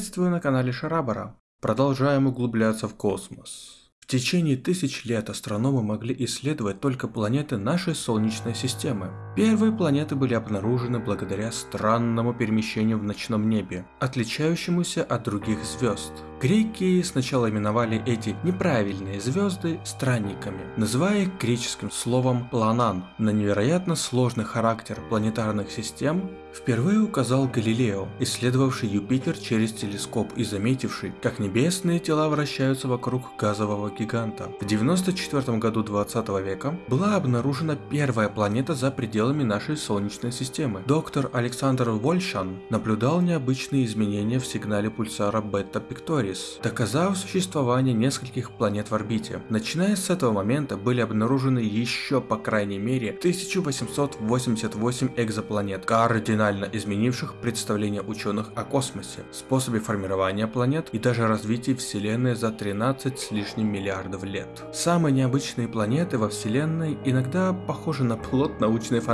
Приветствую на канале Шарабара. Продолжаем углубляться в космос. В течение тысяч лет астрономы могли исследовать только планеты нашей Солнечной системы. Первые планеты были обнаружены благодаря странному перемещению в ночном небе, отличающемуся от других звезд. Греки сначала именовали эти неправильные звезды странниками, называя их греческим словом «планан». На невероятно сложный характер планетарных систем впервые указал Галилео, исследовавший Юпитер через телескоп и заметивший, как небесные тела вращаются вокруг газового гиганта. В 94 году 20 века была обнаружена первая планета за пределами нашей Солнечной системы. Доктор Александр Вольшан наблюдал необычные изменения в сигнале пульсара бета-пиктори Соларис, доказав существование нескольких планет в орбите. Начиная с этого момента были обнаружены еще по крайней мере 1888 экзопланет, кардинально изменивших представление ученых о космосе, способе формирования планет и даже развитии Вселенной за 13 с лишним миллиардов лет. Самые необычные планеты во Вселенной иногда похожи на плод научной фантастики,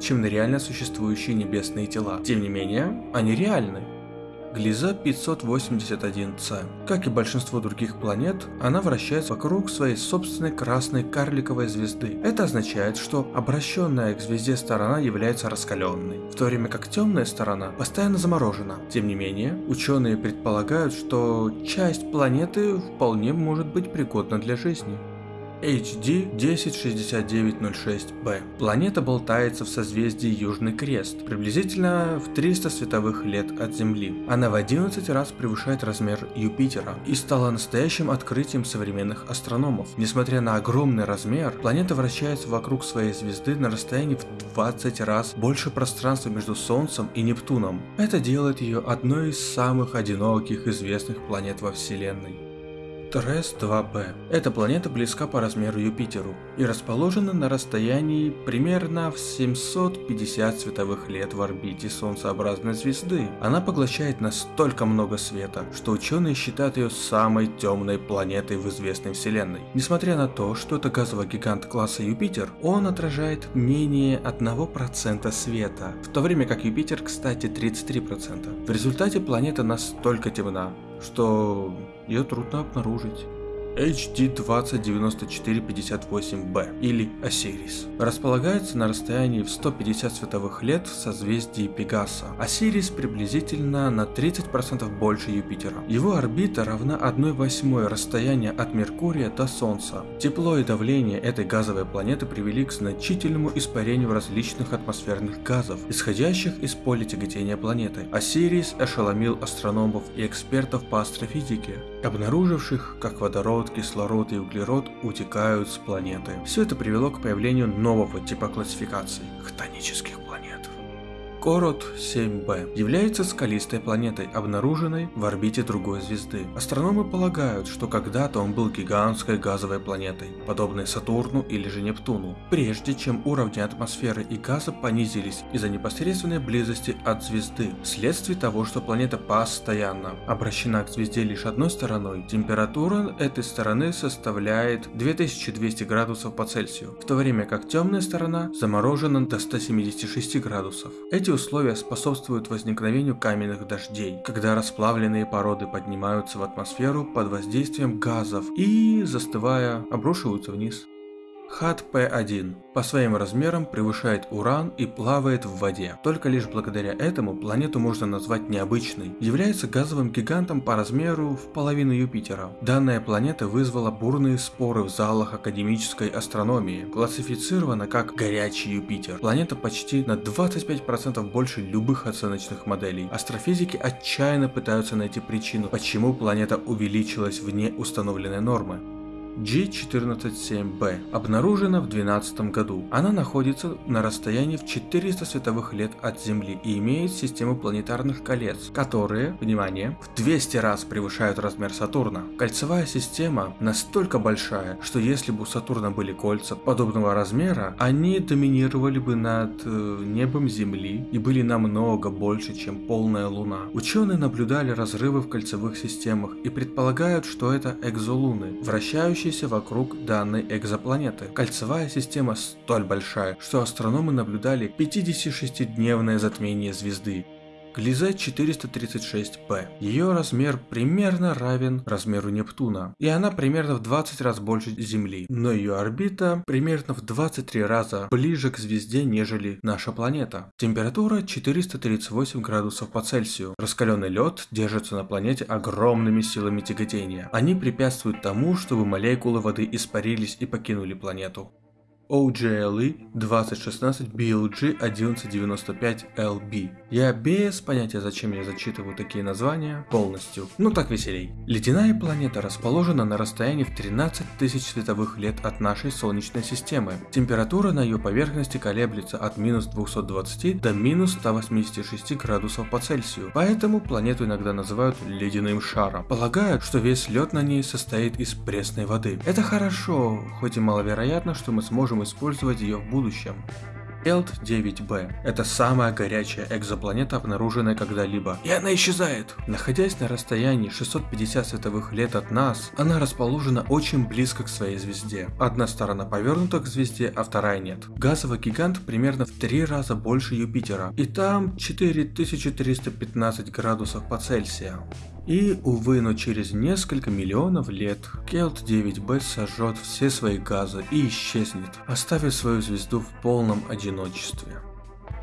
чем на реально существующие небесные тела. Тем не менее, они реальны. Глиза 581c. Как и большинство других планет, она вращается вокруг своей собственной красной карликовой звезды. Это означает, что обращенная к звезде сторона является раскаленной, в то время как темная сторона постоянно заморожена. Тем не менее, ученые предполагают, что часть планеты вполне может быть пригодна для жизни. HD 106906b. Планета болтается в созвездии Южный Крест, приблизительно в 300 световых лет от Земли. Она в 11 раз превышает размер Юпитера и стала настоящим открытием современных астрономов. Несмотря на огромный размер, планета вращается вокруг своей звезды на расстоянии в 20 раз больше пространства между Солнцем и Нептуном. Это делает ее одной из самых одиноких известных планет во Вселенной. Трес-2b. Эта планета близка по размеру Юпитеру и расположена на расстоянии примерно в 750 световых лет в орбите Солнцеобразной звезды. Она поглощает настолько много света, что ученые считают ее самой темной планетой в известной Вселенной. Несмотря на то, что это газовый гигант класса Юпитер, он отражает менее 1% света, в то время как Юпитер, кстати, 33%. В результате планета настолько темна, что ее трудно обнаружить. HD 209458b или Осирис. Располагается на расстоянии в 150 световых лет в созвездии Пегаса. Осирис приблизительно на 30% больше Юпитера. Его орбита равна 1 восьмой расстояния от Меркурия до Солнца. Тепло и давление этой газовой планеты привели к значительному испарению различных атмосферных газов, исходящих из поля тяготения планеты. Осирис ошеломил астрономов и экспертов по астрофизике, обнаруживших, как водород кислород и углерод утекают с планеты. Все это привело к появлению нового типа классификации – хтонических Корот 7b является скалистой планетой, обнаруженной в орбите другой звезды. Астрономы полагают, что когда-то он был гигантской газовой планетой, подобной Сатурну или же Нептуну, прежде чем уровни атмосферы и газа понизились из-за непосредственной близости от звезды, вследствие того, что планета постоянно обращена к звезде лишь одной стороной, температура этой стороны составляет 2200 градусов по Цельсию, в то время как темная сторона заморожена до 176 градусов. Эти эти условия способствуют возникновению каменных дождей, когда расплавленные породы поднимаются в атмосферу под воздействием газов и, застывая, обрушиваются вниз. HAT-P1 по своим размерам превышает Уран и плавает в воде. Только лишь благодаря этому планету можно назвать необычной. Является газовым гигантом по размеру в половину Юпитера. Данная планета вызвала бурные споры в залах академической астрономии. Классифицирована как горячий Юпитер. Планета почти на 25% больше любых оценочных моделей. Астрофизики отчаянно пытаются найти причину, почему планета увеличилась вне установленной нормы. G147b обнаружена в 2012 году. Она находится на расстоянии в 400 световых лет от Земли и имеет систему планетарных колец, которые, внимание, в 200 раз превышают размер Сатурна. Кольцевая система настолько большая, что если бы у Сатурна были кольца подобного размера, они доминировали бы над э, небом Земли и были намного больше, чем полная Луна. Ученые наблюдали разрывы в кольцевых системах и предполагают, что это экзолуны, вращающиеся вращающейся вокруг данной экзопланеты. Кольцевая система столь большая, что астрономы наблюдали 56-дневное затмение звезды. Глизе 436b. Ее размер примерно равен размеру Нептуна, и она примерно в 20 раз больше Земли, но ее орбита примерно в 23 раза ближе к звезде, нежели наша планета. Температура 438 градусов по Цельсию. Раскаленный лед держится на планете огромными силами тяготения. Они препятствуют тому, чтобы молекулы воды испарились и покинули планету. OGLE 2016 BLG 1195 LB. Я без понятия, зачем я зачитываю такие названия полностью, ну так веселей. Ледяная планета расположена на расстоянии в 13 тысяч световых лет от нашей Солнечной системы. Температура на ее поверхности колеблется от минус 220 до минус 186 градусов по Цельсию, поэтому планету иногда называют ледяным шаром. Полагают, что весь лед на ней состоит из пресной воды. Это хорошо, хоть и маловероятно, что мы сможем использовать ее в будущем. ELT-9b – это самая горячая экзопланета, обнаруженная когда-либо, и она исчезает. Находясь на расстоянии 650 световых лет от нас, она расположена очень близко к своей звезде. Одна сторона повернута к звезде, а вторая нет. Газовый гигант примерно в три раза больше Юпитера, и там 4315 градусов по Цельсию. И, увы, но через несколько миллионов лет Келт 9b сожжет все свои газы и исчезнет, оставив свою звезду в полном одиночестве.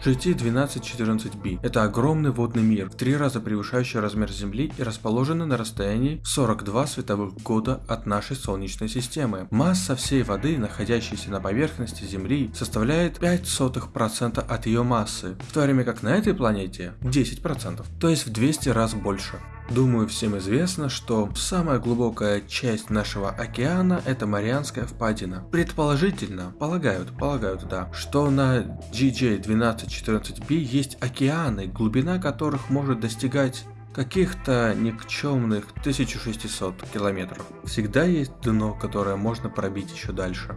GT1214b – это огромный водный мир, в три раза превышающий размер Земли и расположенный на расстоянии 42 световых года от нашей Солнечной системы. Масса всей воды, находящейся на поверхности Земли, составляет 0,05% от ее массы, в то время как на этой планете 10%, то есть в 200 раз больше. Думаю, всем известно, что самая глубокая часть нашего океана это Марианская впадина. Предположительно, полагают, полагают, да, что на GJ1214b есть океаны, глубина которых может достигать каких-то никчемных 1600 километров. Всегда есть дно, которое можно пробить еще дальше.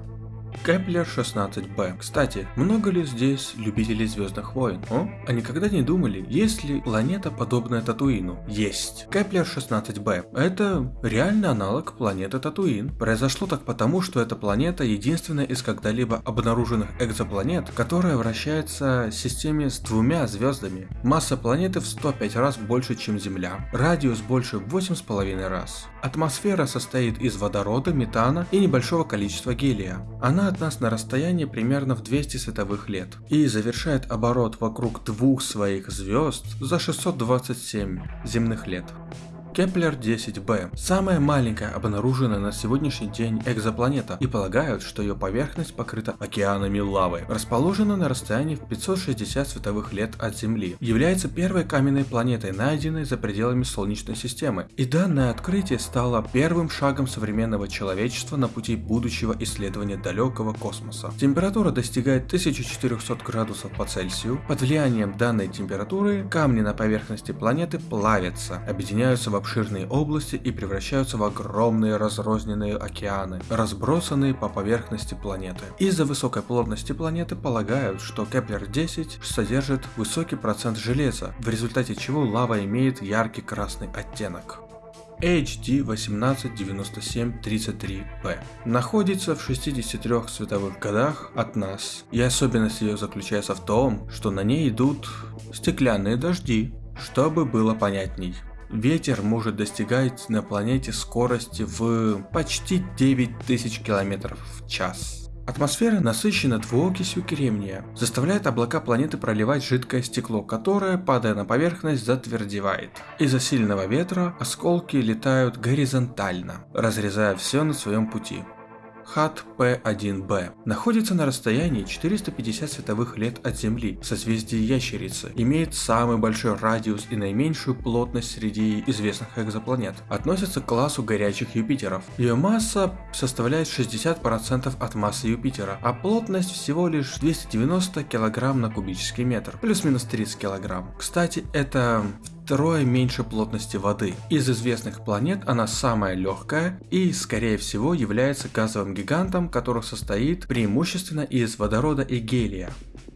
Кеплер 16b. Кстати, много ли здесь любителей Звездных войн? О? А никогда не думали, есть ли планета подобная Татуину? Есть. Кеплер 16b. Это реальный аналог планеты Татуин. Произошло так потому, что эта планета единственная из когда-либо обнаруженных экзопланет, которая вращается в системе с двумя звездами. Масса планеты в 105 раз больше, чем Земля. Радиус больше в 8,5 раз. Атмосфера состоит из водорода, метана и небольшого количества гелия. Она от нас на расстоянии примерно в 200 световых лет и завершает оборот вокруг двух своих звезд за 627 земных лет. Кеплер 10b – самая маленькая обнаруженная на сегодняшний день экзопланета и полагают, что ее поверхность покрыта океанами лавы. Расположена на расстоянии в 560 световых лет от Земли. Является первой каменной планетой, найденной за пределами Солнечной системы. И данное открытие стало первым шагом современного человечества на пути будущего исследования далекого космоса. Температура достигает 1400 градусов по Цельсию. Под влиянием данной температуры камни на поверхности планеты плавятся, объединяются в обширные области и превращаются в огромные разрозненные океаны, разбросанные по поверхности планеты. Из-за высокой плотности планеты полагают, что Кеплер-10 содержит высокий процент железа, в результате чего лава имеет яркий красный оттенок. HD 189733P находится в 63 световых годах от нас, и особенность ее заключается в том, что на ней идут стеклянные дожди, чтобы было понятней. Ветер может достигать на планете скорости в почти 9000 км в час. Атмосфера насыщена двуокисью кремния, заставляет облака планеты проливать жидкое стекло, которое, падая на поверхность, затвердевает. Из-за сильного ветра осколки летают горизонтально, разрезая все на своем пути. Хат P1b находится на расстоянии 450 световых лет от Земли в созвездии Ящерицы, имеет самый большой радиус и наименьшую плотность среди известных экзопланет, относится к классу горячих Юпитеров. Ее масса составляет 60% от массы Юпитера, а плотность всего лишь 290 кг на кубический метр, плюс-минус 30 кг. Кстати, это втрое меньше плотности воды. Из известных планет она самая легкая и, скорее всего, является газовым гигантом, который состоит преимущественно из водорода и гелия.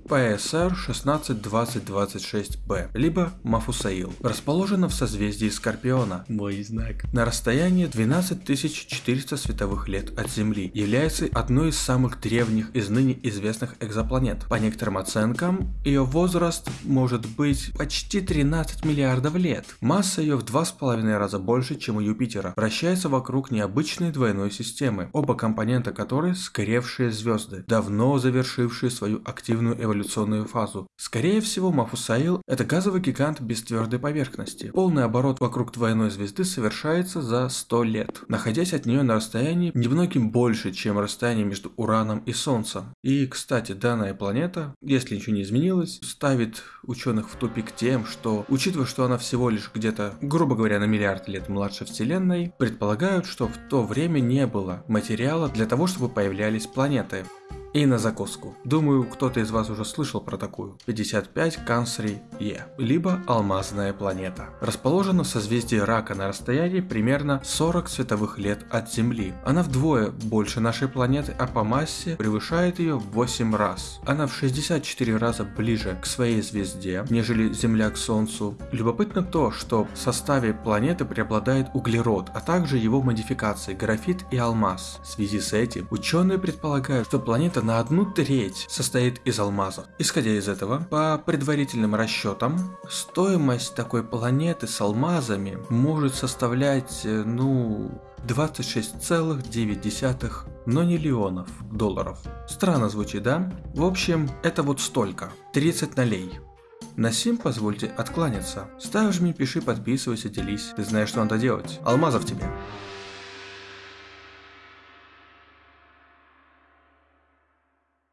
PSR 162026b, либо Мафусаил. Расположена в созвездии Скорпиона, мой знак, на расстоянии 12400 световых лет от Земли, является одной из самых древних из ныне известных экзопланет. По некоторым оценкам, ее возраст может быть почти 13 миллиардов лет. Масса ее в 2,5 раза больше, чем у Юпитера. Вращается вокруг необычной двойной системы, оба компонента которой скоревшие звезды, давно завершившие свою активную эволюционную фазу. Скорее всего, Мафусаил – это газовый гигант без твердой поверхности. Полный оборот вокруг двойной звезды совершается за 100 лет, находясь от нее на расстоянии немногим больше, чем расстояние между Ураном и Солнцем. И, кстати, данная планета, если ничего не изменилось, ставит ученых в тупик тем, что, учитывая, что она всего лишь где-то, грубо говоря, на миллиард лет младше Вселенной, предполагают, что в то время не было материала для того, чтобы появлялись планеты. И на закуску. Думаю, кто-то из вас уже слышал про такую. 55 Кансри Е, либо Алмазная планета. Расположена в созвездии Рака на расстоянии примерно 40 световых лет от Земли. Она вдвое больше нашей планеты, а по массе превышает ее в 8 раз. Она в 64 раза ближе к своей звезде, нежели Земля к Солнцу. Любопытно то, что в составе планеты преобладает углерод, а также его модификации графит и алмаз. В связи с этим ученые предполагают, что планета на одну треть состоит из алмазов. Исходя из этого, по предварительным расчетам, стоимость такой планеты с алмазами может составлять, э, ну, 26,9 нониллионов долларов. Странно звучит, да? В общем, это вот столько. 30 налей. На сим позвольте откланяться. Ставь, жми, пиши, подписывайся, делись. Ты знаешь, что надо делать. Алмазов тебе.